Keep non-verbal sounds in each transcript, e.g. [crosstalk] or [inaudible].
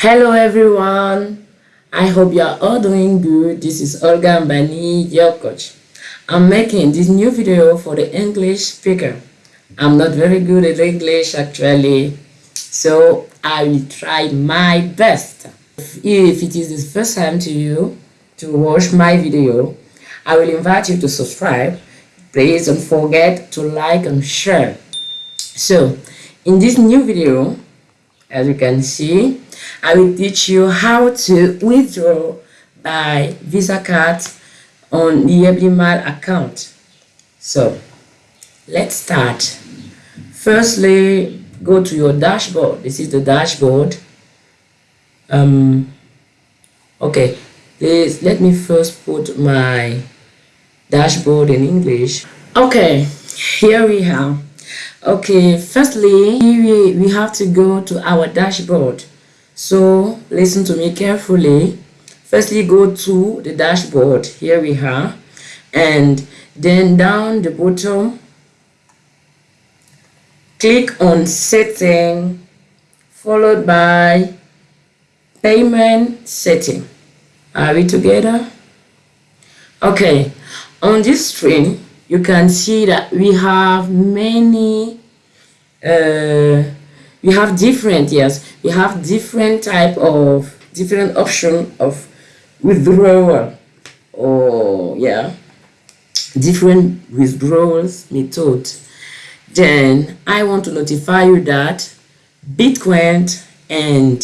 Hello everyone. I hope you are all doing good. This is Olga Mbani, your coach. I'm making this new video for the English speaker. I'm not very good at English actually, so I will try my best. If it is the first time to you to watch my video, I will invite you to subscribe. Please don't forget to like and share. So, in this new video, as you can see, I will teach you how to withdraw by Visa card on the Eblimal account. So, let's start. Firstly, go to your dashboard. This is the dashboard. Um, okay, please let me first put my dashboard in English. Okay, here we are. Okay, firstly, we, we have to go to our dashboard. So listen to me carefully. Firstly, go to the dashboard. Here we are. And then down the bottom, click on setting followed by payment setting. Are we together? Okay, on this screen, you can see that we have many uh, we have different yes. We have different type of different option of withdrawal or yeah different withdrawals method. Then i want to notify you that bitcoin and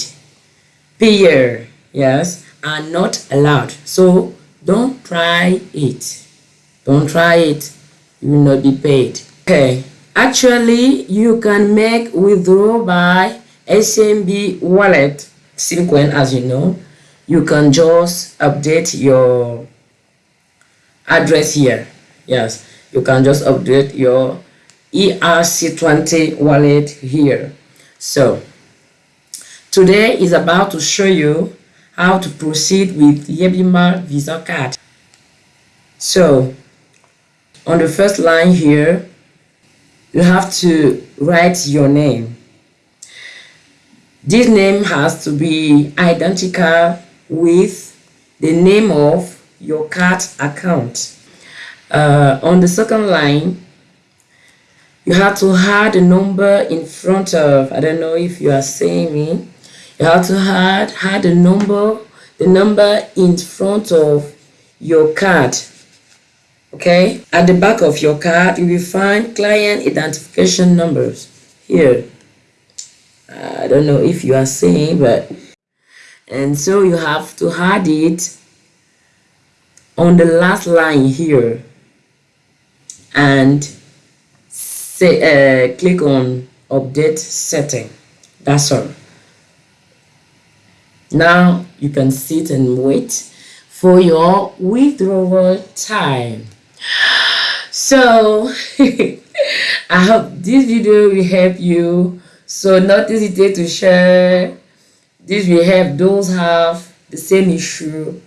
Payeer yes are not allowed. So don't try it. Don't try it. You will not be paid. Okay Actually, you can make withdraw by SMB wallet Simcoin as you know. You can just update your address here. Yes, you can just update your ERC20 wallet here. So, today is about to show you how to proceed with Yebima Visa card. So, on the first line here, you have to write your name. This name has to be identical with the name of your card account. Uh, on the second line, you have to add a number in front of, I don't know if you are seeing me, you have to add, add a number, the number in front of your card okay? At the back of your card you will find client identification numbers. Here. I don't know if you are seeing but and so you have to add it on the last line here and say uh, click on update setting. That's all. Now you can sit and wait for your withdrawal time so [laughs] i hope this video will help you. So not hesitate to share. This will help those have the same issue.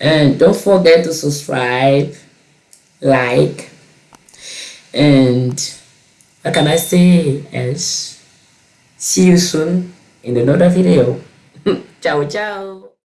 And don't forget to subscribe like and what can i say else? See you soon in another video. [laughs] Ciao ciao